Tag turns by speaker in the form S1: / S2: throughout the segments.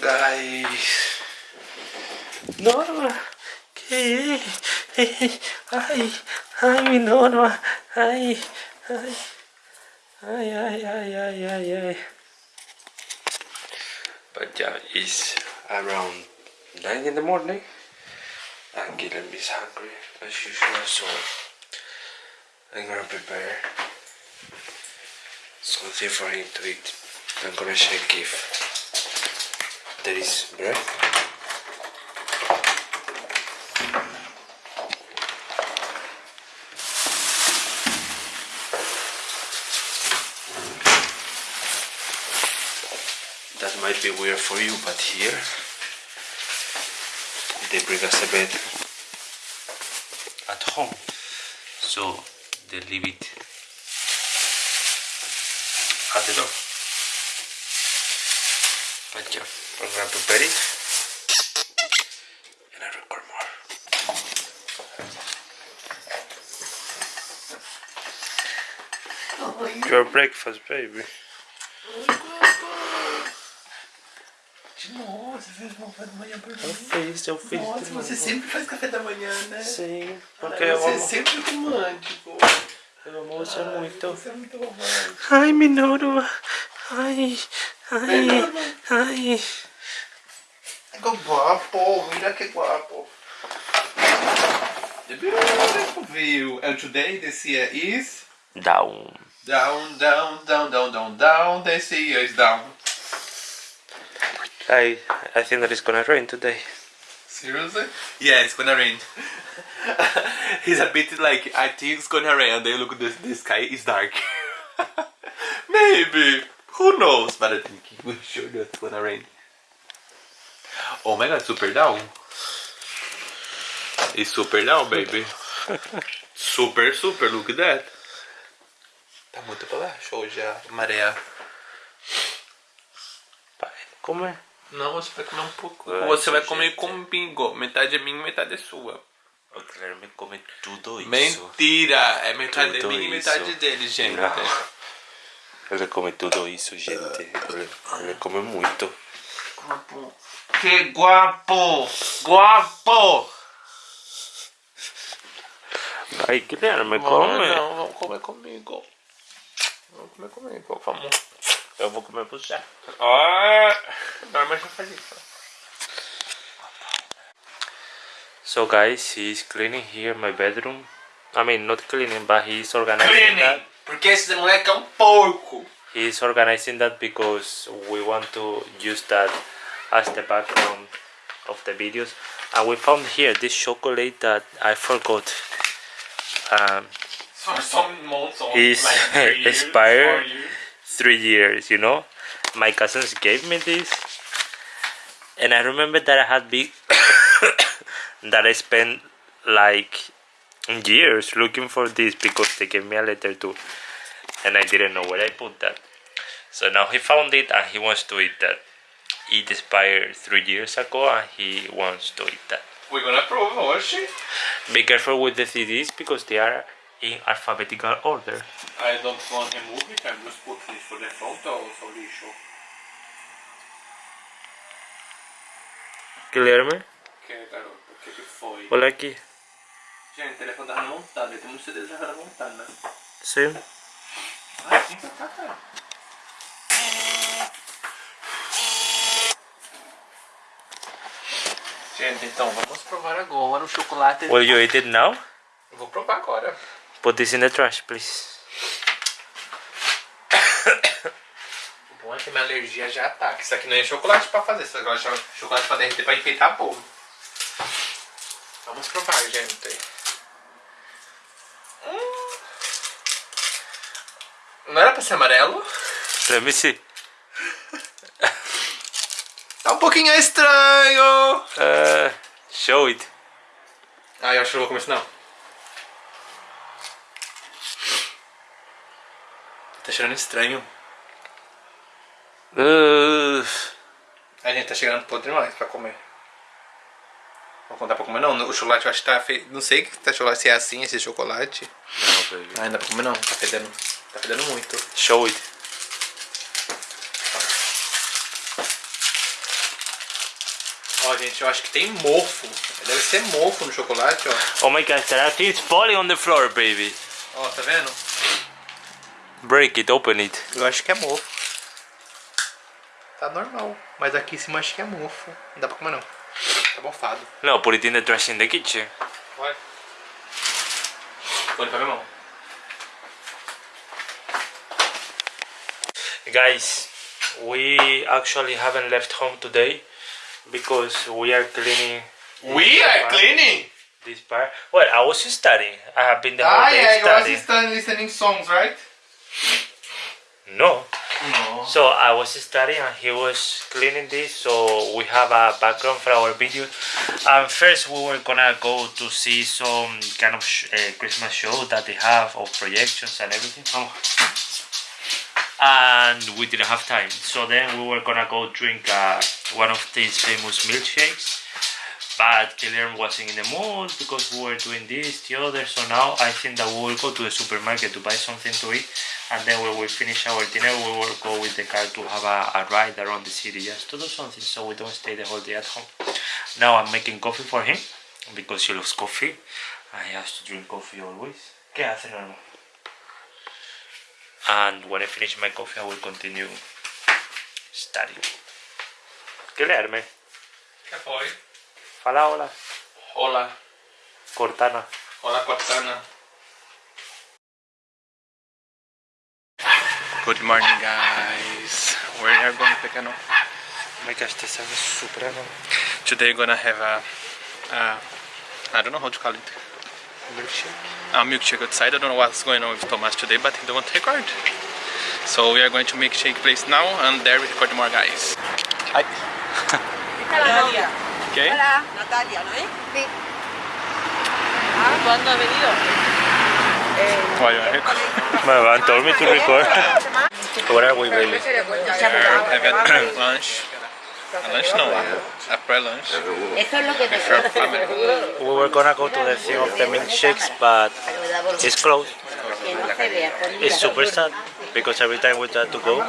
S1: guys. Norma, que ai, ai, Norma, ai, ai, ai, ai, ai, ai, ai. But yeah, it's around nine in the morning, and Guilherme is hungry as usual, so I'm gonna prepare something for him to eat. I'm gonna check if there is bread. That might be weird for you, but here they bring us a bed at home, so they leave it at the door. Gonna prepare it and I record more. Your breakfast, baby.
S2: De novo, você fez um café da manhã pra
S1: Eu
S2: mim.
S1: fiz, eu fiz.
S2: Nossa, você sempre faz café da manhã, né?
S1: Sim,
S2: Ai,
S1: porque eu
S2: você é
S1: amo,
S2: sempre romântico.
S1: eu amo você muito.
S2: Você é muito romântico.
S1: Ai, Minoru. Ai, ai, ai.
S2: Que guapo, mira que guapo. The beautiful view. And today the sea is
S1: Down.
S2: down, down, down, down, down, down. The sea is down.
S1: I, I think that it's gonna rain today.
S2: Seriously? Yeah, it's gonna rain. He's a bit like, I think it's gonna rain, and then look, the, the sky is dark. Maybe. Who knows? But I think we're sure that it's gonna rain. Oh my god, super down. It's super down, baby. super, super, look at that. Tá muito pra baixo hoje a maré.
S1: Pai, como é?
S2: Não, você vai comer um pouco.
S1: Ai,
S2: você vai comer
S1: gente.
S2: comigo. Metade é minha e metade é sua.
S1: O Guilherme come tudo isso.
S2: Mentira! É metade
S1: Tudo
S2: minha e metade dele, gente.
S1: Não. Ele come tudo isso, gente. Ele, ele come muito.
S2: Que guapo! Guapo!
S1: Ai, Guilherme, come.
S2: Não, vamos comer comigo. Vamos comer comigo, vamos.
S1: Eu vou comer você.
S2: Ah, Norma já faz isso.
S1: So guys, he's cleaning here my bedroom. I mean, not cleaning, but he's organizing
S2: Cleaning!
S1: that.
S2: Porque esse moleque é um porco!
S1: He's organizing that because we want to use that as the background of the videos. And we found here this chocolate that I forgot. Um,
S2: For some months on,
S1: Is
S2: like three years,
S1: expired?
S2: years.
S1: three years, you know. My cousins gave me this, and I remember that I had big that I spent like years looking for this because they gave me a letter too, and I didn't know where I put that. So now he found it and he wants to eat that. It expired three years ago and he wants to eat that.
S2: We're gonna prove hoje.
S1: Be careful with the CDs because they are in alphabetical order.
S2: I don't want to remove it, I'm just put this for the front ou só lixo?
S1: Guilherme,
S2: Que garoto, o que que foi?
S1: olha aqui.
S2: Gente, o telefone tava montado, ah, ele tem muitos CDs já montado, né?
S1: Sim.
S2: Ai, vem pra cá, cara. Gente, então vamos provar agora o chocolate.
S1: Will you eat it now?
S2: Eu vou provar agora.
S1: Put this in the trash, please.
S2: O bom é que minha alergia já ataca. Isso aqui não é chocolate pra fazer, isso agora é chocolate pra derreter pra enfeitar bolo. Vamos provar, gente. Hum. Não era pra ser amarelo?
S1: Let me see.
S2: Pouquinho estranho.
S1: Uh, show it.
S2: Ah, eu acho que eu vou comer isso não. Tá cheirando estranho.
S1: Uh,
S2: A gente tá chegando podre demais pra comer. Vou contar pra comer não. O chocolate eu acho que tá feio. Não sei que tá chocolate, se é assim esse chocolate.
S1: no, baby.
S2: Ah, ainda pra comer não. Tá fedendo. Tá fedendo muito.
S1: Show it.
S3: Ó, gente, eu acho que tem mofo. Deve ser mofo no chocolate, ó.
S1: Oh my gosh, there are things falling on the floor, baby.
S3: Ó, tá vendo?
S1: Break it, open it.
S3: Eu acho que é mofo. Tá normal. Mas aqui em cima acho que é mofo. Não dá pra comer não. Tá mofado.
S1: No, put it in the trash in the kitchen.
S3: Vai. Vou limpar minha mão.
S1: Guys, we actually haven't left home today because we are cleaning
S3: We are cleaning!
S1: this part. Well, I was studying. I have been the whole
S3: Ah,
S1: day
S3: yeah, you
S1: studying.
S3: was studying listening songs, right?
S1: No.
S3: No.
S1: So I was studying and he was cleaning this so we have a background for our video. And first we were gonna go to see some kind of sh- uh, Christmas show that they have of projections and everything. And we didn't have time. So then we were gonna go drink uh, one of these famous milkshakes. But Kilian wasn't in the mood because we were doing this, the other. So now I think that we will go to the supermarket to buy something to eat and then when we finish our dinner we will go with the car to have a, a ride around the city just to do something so we don't stay the whole day at home now i'm making coffee for him because he loves coffee he has to drink coffee always ¿Qué hace, Norma? And when i finish my coffee i will continue studying Guilherme
S3: Que foi?
S1: fala hola
S3: Olá.
S1: Cortana
S3: Olá, Cortana. Good morning, guys. Where are you going, Pequeno?
S1: oh my gosh this is super
S3: Today we're gonna have a, a I don't know how to call it.
S1: Milkshake
S3: A milkshake outside. I don't know what's going on with Thomas today, but he don't want to record. So we are going to milkshake place now, and there we record more, guys. Hi.
S4: Natalia.
S3: Okay.
S4: Hola. Natalia, ¿no es? Sí. Ah, ¿cuándo ha venido?
S3: Why you wanna record?
S1: my man told me to record what are we baby
S3: We're having lunch. A lunch no, a pre-lunch.
S4: Eso es lo que te
S3: For our family.
S1: we were gonna go to the thing of the milkshakes but it's closed
S4: Que no se vea.
S1: It's super sad because every time we try to go,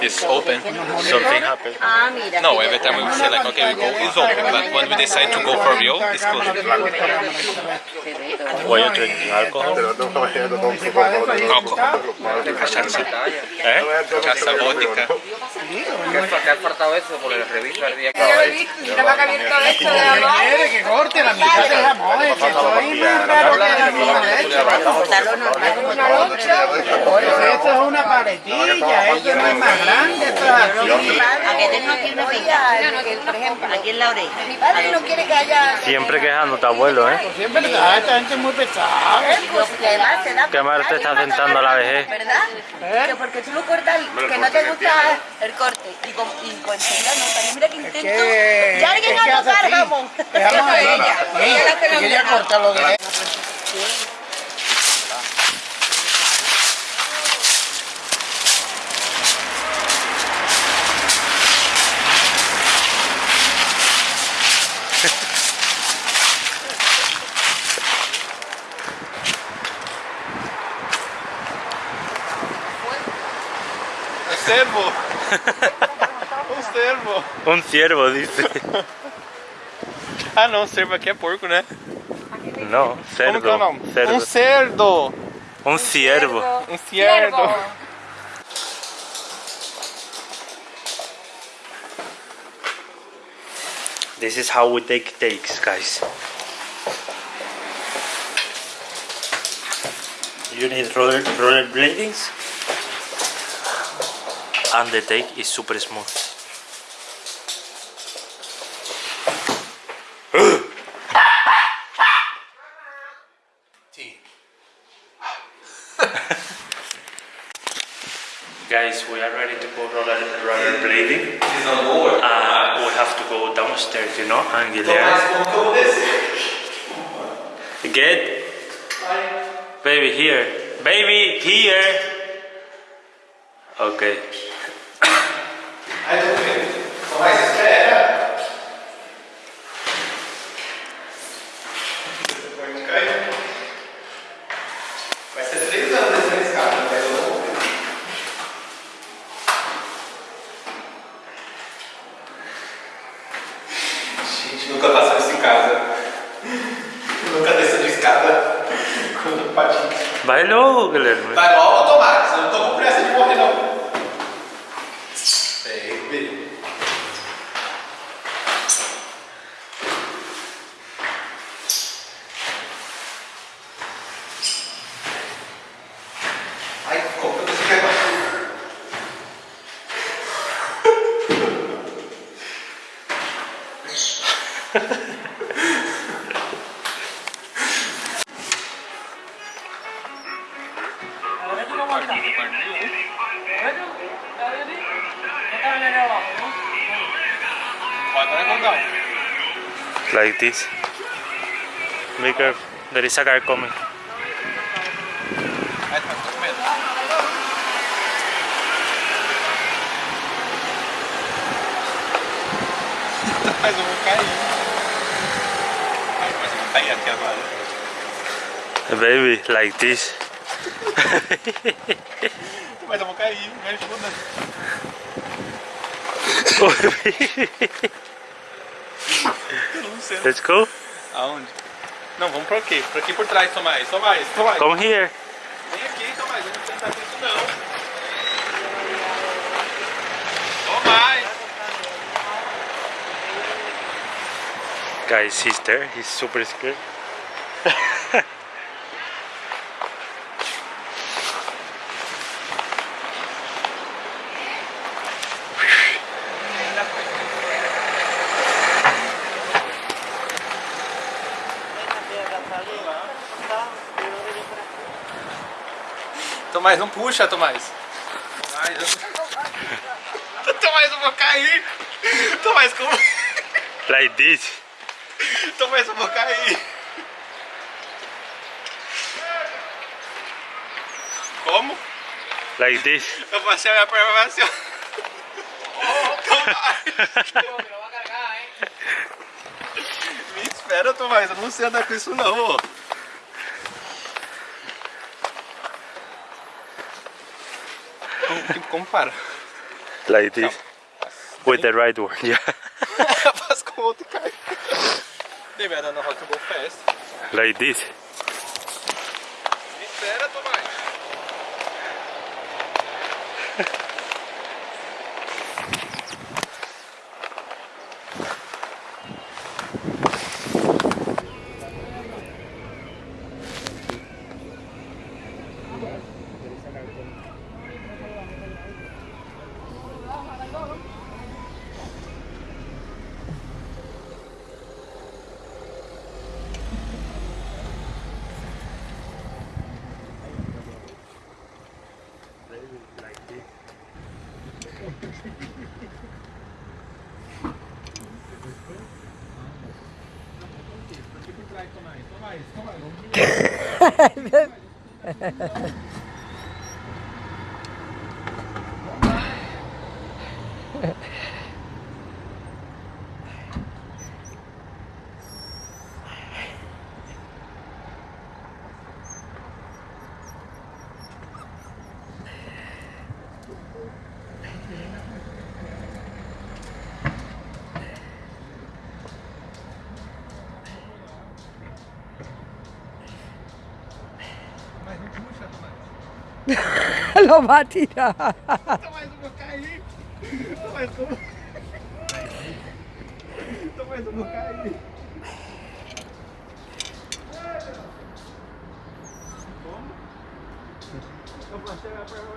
S3: It's open.
S1: something happens.
S4: Ah.
S3: No, every time we say like, okay, we go, it's open. But when we decide to go for real, it's closed.
S1: Why you drinking alcohol?
S3: Alcohol. Cachaça.
S1: Eh?
S3: Cachaça, vodka.
S5: ¿Qué ha faltado eso? Porque la revista el día que
S4: Yo lo he visto, mira que ha abierto esto de la
S6: quiere que corte la mitad de jamón, es que soy más raro que la
S4: Cortarlo normal. Una loncha.
S6: Esto es una paletilla, esto no es más grande, esto es así.
S4: A aquí una pequeña, por ejemplo, aquí en la oreja. Mi padre no quiere que haya...
S1: Siempre quejándote, abuelo, ¿eh?
S6: Sí, es verdad, esta gente es muy pesada.
S4: Pues
S1: Qué mal te está sentando la vejez.
S4: ¿Verdad? Que porque tú lo cortas, que no te gusta el corte. Y con, y con enseguida no, mira que intento. ya alguien a tocar Eso es
S6: ¿no?
S4: ella. Ella
S6: cortar lo de
S1: Un ciervo, dice.
S3: Ah, não, servo aqui é porco, né?
S1: No,
S3: Como que é o
S1: cerdo.
S3: nome?
S1: cerdo.
S3: Um cerdo.
S1: Un ciervo.
S3: Um cierdo.
S1: This is how we take takes, guys. You need roller, roller bladings. And the take is super smooth. Here. Baby, here. Like this. Be careful. There is a car coming. Baby, like this.
S2: Mas eu vou cair, me ajuda. Eu não sei.
S1: Let's go.
S2: Aonde? Não, vamos por aqui. Por aqui por trás, Tomás. Tomás, Tomás.
S1: Come here.
S2: Vem aqui, Tomás. Eu não com isso, não. Tomás.
S1: Guys, he's there. He's super scared.
S2: Tomás, não puxa, Tomás. Tomás, eu... Tomás, eu vou cair. Tomás, como...
S1: Like this.
S2: Tomás, eu vou cair. Como?
S1: Like this.
S2: Eu passei a minha perna vai assim, ó. Tomás. Me espera, Tomás. Eu não sei andar com isso, não, ó. Como, como para?
S1: Like this. With the right one, yeah.
S2: Faz com o outro e cai. Baby, I don't know how to go fast.
S1: Like this.
S2: Me espera, Tomás.
S6: Ha, ha, ha. Não vai tirar.
S2: Então mais uma cair. Então mais uma. Então cair. Eu passei a perna.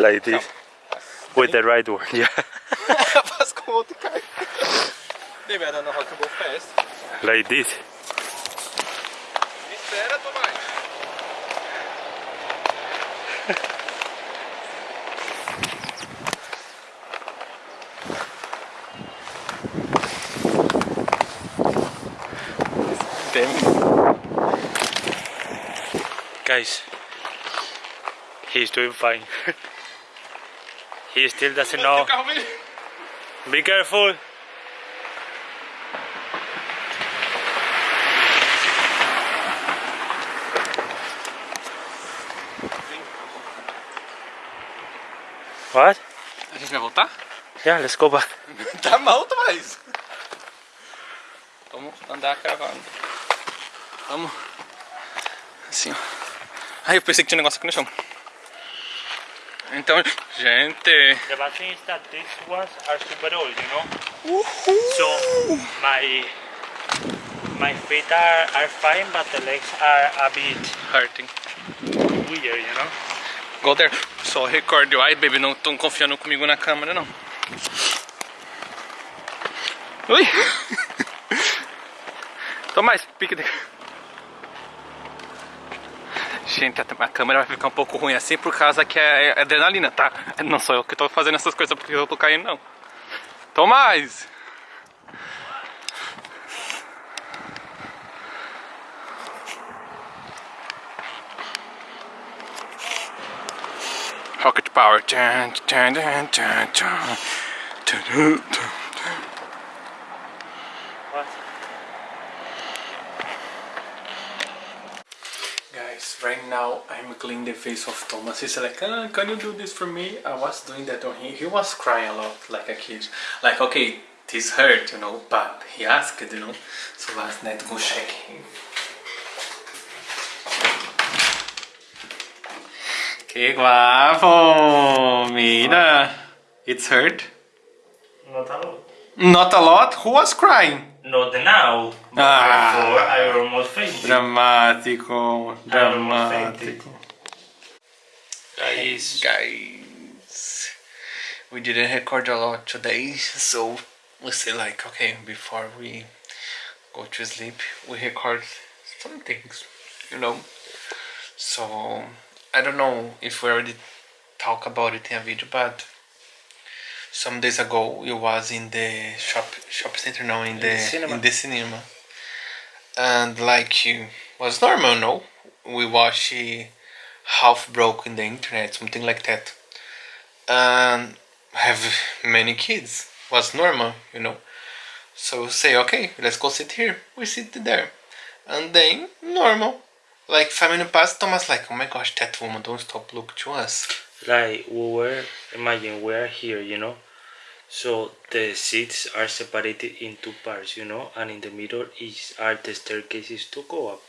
S1: like this with the right one, yeah.
S2: Maybe I don't know how to fast.
S1: Like this. Guys, he's doing fine. he still doesn't know. Be careful. What?
S3: A gente vai voltar?
S1: Yeah, let's go back.
S3: Tá mal, Tomás. Vamos andar cravando. Vamos. Assim, ó. Ai, eu pensei que tinha um negócio aqui no chão. Então, gente...
S1: The bad thing is that these ones are super old, you know? So my my feet are, are fine, but the legs are a bit
S3: Hurting.
S1: weird, you know?
S3: Go there. Só recorde. Ai, baby, não estão confiando comigo na câmera, não. Ui! Tomás, pique de... Gente, a, câmera vai ficar um pouco ruim assim por causa que é, é adrenalina, tá? Não sou eu que tô fazendo essas coisas porque eu tô caindo, não. Tomás! Rocket power. Dun, dun, dun, now I'm cleaning the face of Thomas. He's like, ah, can you do this for me? I was doing that on him. He was crying a lot, like a kid. Like, okay, this hurt, you know, but he asked, you know. So last night go check him. Que guapo! Mira! It's hurt?
S1: Not a lot.
S3: Not a lot? Who was crying?
S1: Not now. But
S3: Ah.
S1: before I almost fainted.
S3: Dramático,
S1: dramático.
S3: Guys, guys, we didn't record a lot today, so we say like, okay, before we go to sleep, we record some things, you know. So I don't know if we already talk about it in a video, but some days ago it was in the shop shop center now in, the,
S1: cinema.
S3: in the cinema, and like you was normal, no. We watch half broke in the internet, something like that. And have many kids was normal, you know. So say okay, let's go sit here. We sit there, and then normal. Like five minutes past, Thomas like, oh my gosh, that woman don't stop look to us.
S1: Like we were, imagine we are here, you know. So the seats are separated in two parts, you know, and in the middle is are the staircases to go up.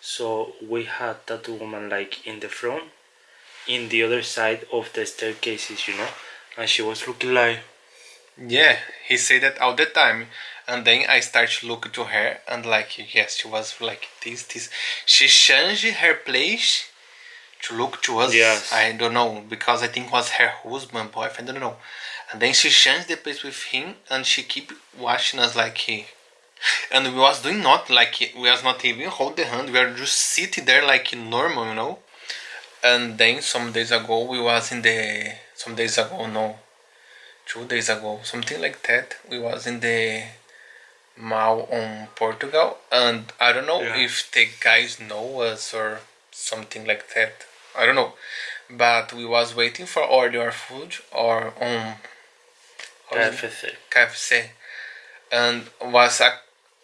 S1: So we had that woman like in the front, in the other side of the staircases, you know, and she was looking like
S3: Yeah, he said that all the time. And then I start to look to her and like yes, she was like this, this. She changed her place to look to us.
S1: Yes.
S3: I don't know because I think it was her husband, boyfriend. I don't know. And then she changed the place with him and she keep watching us like he. And we was doing not like we was not even hold the hand. We are just sitting there like normal, you know. And then some days ago we was in the some days ago no two days ago, something like that. We was in the mall on Portugal, and I don't know
S1: Yeah.
S3: if the guys know us or something like that. I don't know, but we was waiting for order food or um, on is it?
S1: KFC.
S3: KFC, and was a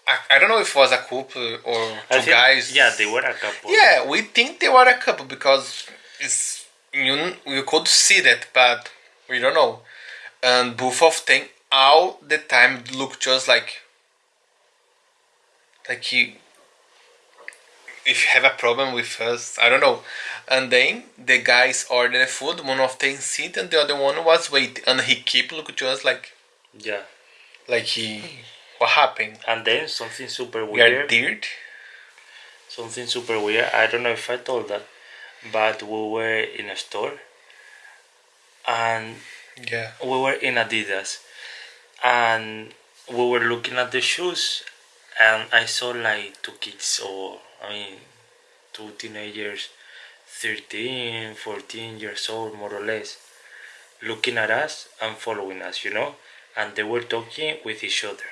S3: I, I don't know if it was a couple or two
S1: think-
S3: guys.
S1: Yeah, they were a couple.
S3: Yeah, we think they were a couple because it's you you could see that, but we don't know. And both of them all the time look just like like he if you have a problem with us, I don't know. And then the guys ordered food, one of them sit and the other one was waiting and he keep looking to us like
S1: Yeah.
S3: like he what happened?
S1: And then something super
S3: We are
S1: weird.
S3: dirt?
S1: something super weird. I don't know if I told that, but we were in a store and
S3: Yeah.
S1: we were in Adidas and we were looking at the shoes and I saw like two kids or I mean two teenagers 13 14 years old more or less looking at us and following us you know? And they were talking with each other.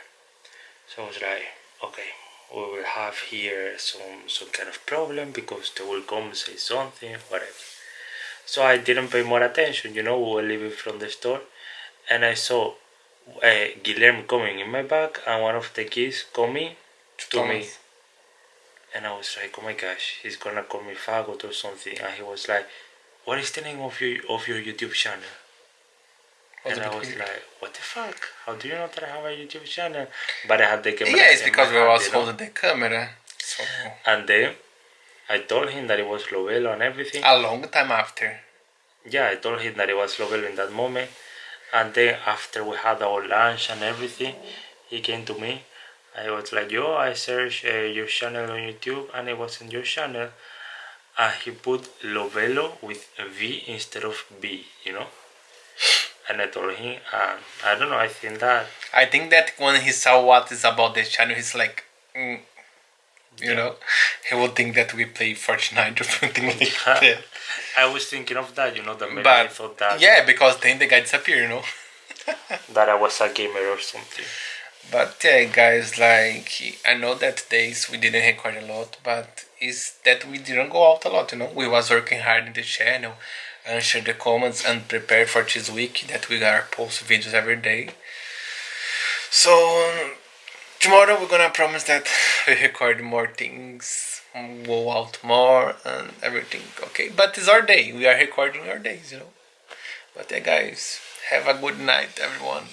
S1: So I was like okay we will have here some some kind of problem because they will come say something whatever. So i didn't pay more attention you know we were leaving from the store and i saw uh, Guilherme coming in my back and one of the kids coming to me.
S3: Thomas.
S1: And i was like oh my gosh he's gonna call me faggot or something and he was like what is the name of your of your youtube channel and I was like, what the fuck? How do you know that I have a YouTube channel? But I had the camera.
S3: Yeah, it's because we was holding the camera. So
S1: And then I told him that it was Lovelo and everything.
S3: a long time after.
S1: Yeah, I told him that it was Lovelo in that moment. And then after we had our lunch and everything, he came to me. I was like, yo, I searched uh, your channel on YouTube and it wasn't your channel. And he put Lovelo with a V instead of B, you know? And I told him, and I don't know, I think that
S3: I think that when he saw what is about the channel, he's like, mm, you know, he will think that we play Fortnite or something like that.
S1: I was thinking of that, you know, that maybe I thought that
S3: yeah, because then the guy disappeared, you know.
S1: that I was a gamer or something.
S3: But yeah, guys, like I know that days we didn't record a lot, but is that we didn't go out a lot, you know. We was working hard in the channel, answer the comments, and prepare for this week that we gotta post videos every day. So tomorrow we're gonna promise that we record more things, go out more, and everything. Okay, but it's our day. We are recording our days, you know. But yeah, guys, have a good night, everyone.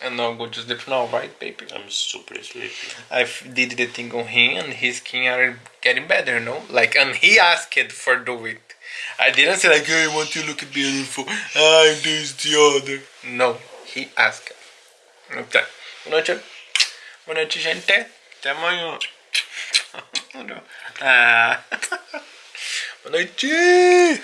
S3: And now go to sleep now, right, baby?
S1: I'm super sleepy.
S3: I did the thing on him, and his skin are getting better, you know. Like, and he asked for do it. I didn't say like, "I want to look beautiful." I this the other. No, he asked. Okay. Boa noite. Boa noite, gente. Até amanhã. ah. Boa noite.